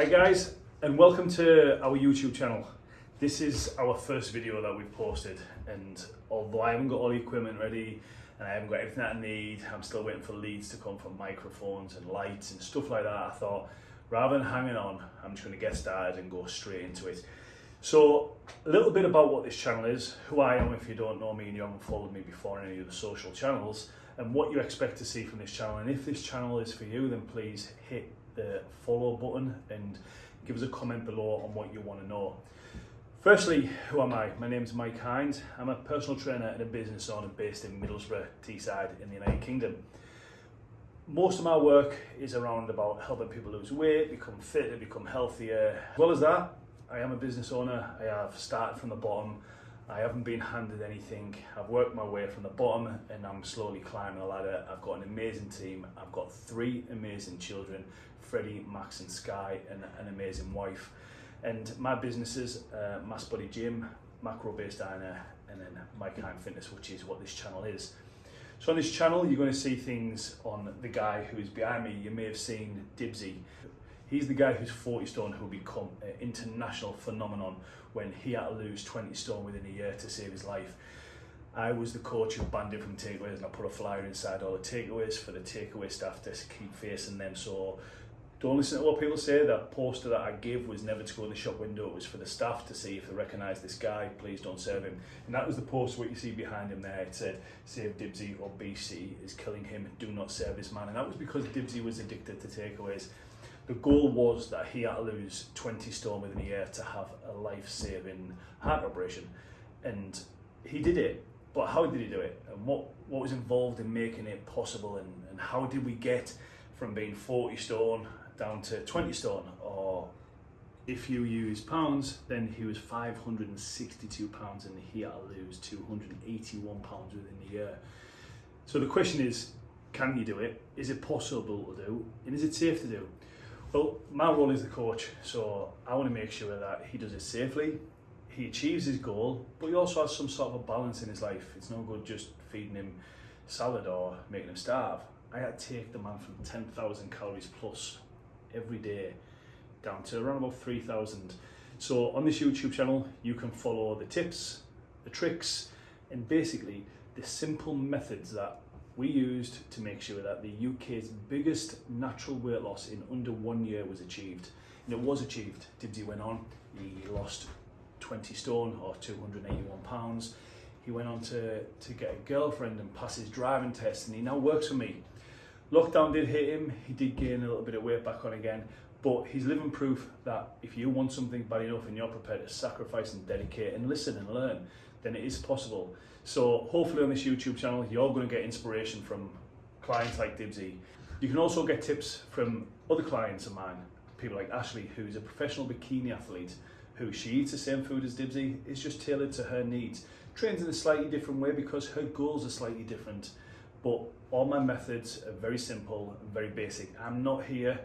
Hi guys, and welcome to our YouTube channel. This is our first video that we've posted, and although I haven't got all the equipment ready and I haven't got everything that I need, I'm still waiting for leads to come from microphones and lights and stuff like that. I thought rather than hanging on, I'm just going to get started and go straight into it. So, a little bit about what this channel is, who I am if you don't know me and you haven't followed me before on any of the social channels, and what you expect to see from this channel. And if this channel is for you, then please hit the follow button and give us a comment below on what you want to know. Firstly, who am I? My name is Mike Hines. I'm a personal trainer and a business owner based in Middlesbrough, Teesside in the United Kingdom. Most of my work is around about helping people lose weight, become fitter, become healthier. As well as that, I am a business owner. I have started from the bottom. I haven't been handed anything. I've worked my way from the bottom and I'm slowly climbing a ladder. I've got an amazing team. I've got three amazing children, Freddie, Max and Sky, and an amazing wife. And my businesses, uh, Mass Body Gym, Macro Based Diner, and then My Kind Fitness, which is what this channel is. So on this channel, you're going to see things on the guy who is behind me. You may have seen Dibsy. He's the guy who's 40 stone who'll become an international phenomenon when he had to lose 20 stone within a year to save his life. I was the coach who banned him from takeaways and I put a flyer inside all the takeaways for the takeaway staff to keep facing them. So don't listen to what people say. That poster that I gave was never to go in the shop window. It was for the staff to see if they recognise this guy. Please don't serve him. And that was the poster what you see behind him there. It said, "Save Dibsy or BC is killing him. Do not serve this man." And that was because Dibsy was addicted to takeaways. The goal was that he had to lose 20 stone within a year to have a life-saving heart operation, and he did it. But how did he do it? And what what was involved in making it possible? And, and how did we get from being 40 stone down to 20 stone? Or if you use pounds, then he was 562 pounds and he had to lose 281 pounds within a year. So the question is, can you do it? Is it possible to do? And is it safe to do? Well, my role is the coach, so I want to make sure that he does it safely, he achieves his goal, but he also has some sort of a balance in his life. It's no good just feeding him salad or making him starve. I had to take the man from 10,000 calories plus every day down to around about 3,000. So on this YouTube channel, you can follow the tips, the tricks, and basically the simple methods that we used to make sure that the UK's biggest natural weight loss in under one year was achieved. And it was achieved. Dibsy went on, he lost 20 stone or 281 pounds. He went on to, to get a girlfriend and pass his driving test and he now works for me. Lockdown did hit him, he did gain a little bit of weight back on again, but he's living proof that if you want something bad enough and you're prepared to sacrifice and dedicate and listen and learn, then it is possible. So hopefully on this YouTube channel, you're going to get inspiration from clients like Dibsy. You can also get tips from other clients of mine, people like Ashley, who's a professional bikini athlete, who she eats the same food as Dibsy, it's just tailored to her needs. Trains in a slightly different way because her goals are slightly different. But all my methods are very simple and very basic. I'm not here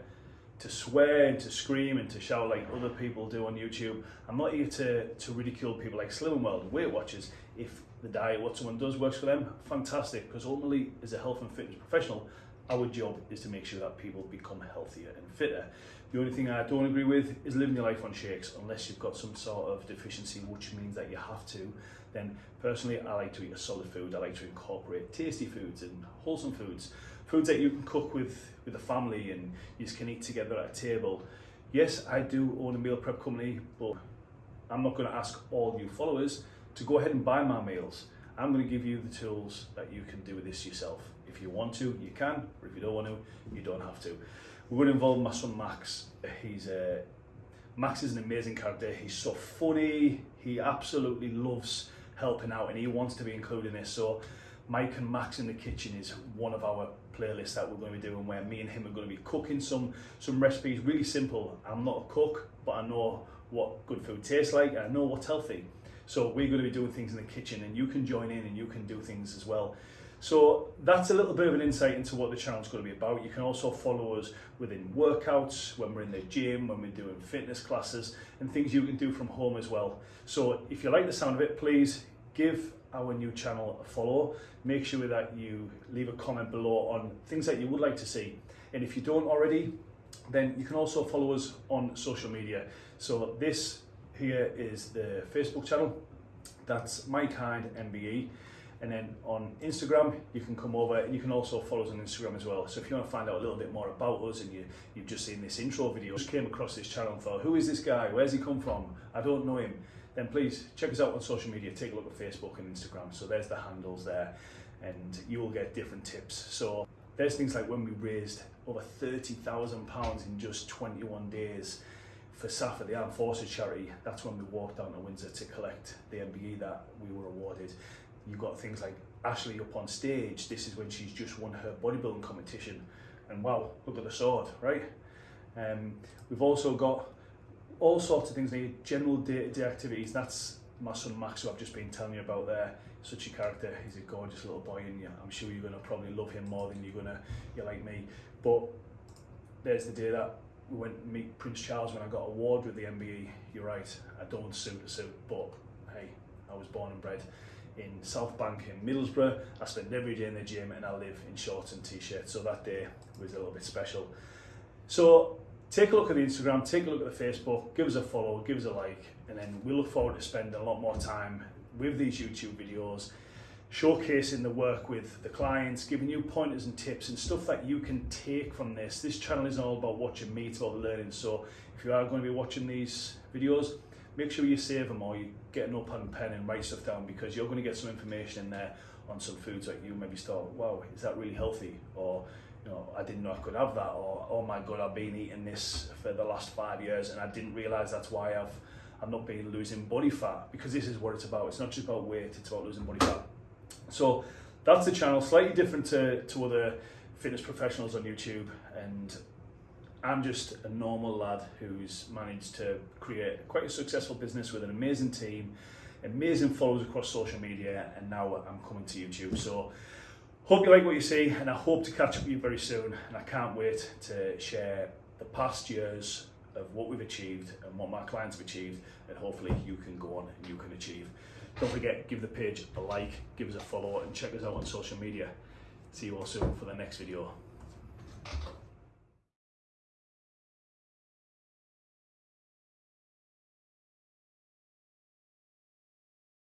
to swear and to scream and to shout like other people do on YouTube. I'm not here to, to ridicule people like Slimming World, Weight Watchers. If the diet, what someone does works for them, fantastic. Because ultimately, as a health and fitness professional, our job is to make sure that people become healthier and fitter. The only thing I don't agree with is living your life on shakes unless you've got some sort of deficiency, which means that you have to. Then personally, I like to eat a solid food. I like to incorporate tasty foods and wholesome foods, foods that you can cook with with a family and you can eat together at a table. Yes, I do own a meal prep company, but I'm not going to ask all you followers to go ahead and buy my meals. I'm going to give you the tools that you can do this yourself. If you want to, you can, or if you don't want to, you don't have to. We're going to involve my son Max. He's uh, Max is an amazing character. He's so funny. He absolutely loves helping out and he wants to be included in this. So Mike and Max in the kitchen is one of our playlists that we're going to be doing where me and him are going to be cooking some some recipes really simple. I'm not a cook, but I know what good food tastes like. I know what's healthy. So we're going to be doing things in the kitchen and you can join in and you can do things as well. So that's a little bit of an insight into what the channel's going to be about. You can also follow us within workouts, when we're in the gym, when we're doing fitness classes, and things you can do from home as well. So if you like the sound of it, please give our new channel a follow. Make sure that you leave a comment below on things that you would like to see. And if you don't already, then you can also follow us on social media. So this here is the Facebook channel. That's My Kind MBE. And then on Instagram, you can come over and you can also follow us on Instagram as well. So if you want to find out a little bit more about us and you, you've just seen this intro video, just came across this channel and thought, who is this guy? Where's he come from? I don't know him. Then please check us out on social media. Take a look at Facebook and Instagram. So there's the handles there and you will get different tips. So there's things like when we raised over £30,000 in just 21 days for SSAFA, the Armed Forces charity, that's when we walked down to Windsor to collect the MBE that we were awarded. You've got things like Ashley up on stage, this is when she's just won her bodybuilding competition. And wow, look at the sword, right? Um, we've also got all sorts of things like general day-to-day -day activities. That's my son Max, who I've just been telling you about there. Such a character. He's a gorgeous little boy, and you, I'm sure you're going to probably love him more than you're going to, you like me. But there's the day that we went to meet Prince Charles when I got award with the MBE. You're right, I don't suit a suit, but hey, I was born and bred in South Bank in Middlesbrough. I spend every day in the gym and I live in shorts and t-shirts. So that day was a little bit special. So take a look at the Instagram, take a look at the Facebook, give us a follow, give us a like, and then we look forward to spending a lot more time with these YouTube videos, showcasing the work with the clients, giving you pointers and tips and stuff that you can take from this. This channel is all about watching me, it's about learning. So if you are going to be watching these videos, make sure you save them or you get a notepad and pen and write stuff down because you're going to get some information in there on some foods that you maybe start, wow, is that really healthy? Or, know, I didn't know I could have that. Or, oh my God, I've been eating this for the last five years and I didn't realize that's why I've, I've not been losing body fat because this is what it's about. It's not just about weight, it's about losing body fat. So that's the channel, slightly different to, to other fitness professionals on YouTube and I'm just a normal lad who's managed to create quite a successful business with an amazing team, amazing followers across social media, and now I'm coming to YouTube. So hope you like what you see, and I hope to catch up with you very soon. And I can't wait to share the past years of what we've achieved and what my clients have achieved, and hopefully you can go on and you can achieve. Don't forget, give the page a like, give us a follow, and check us out on social media. See you all soon for the next video.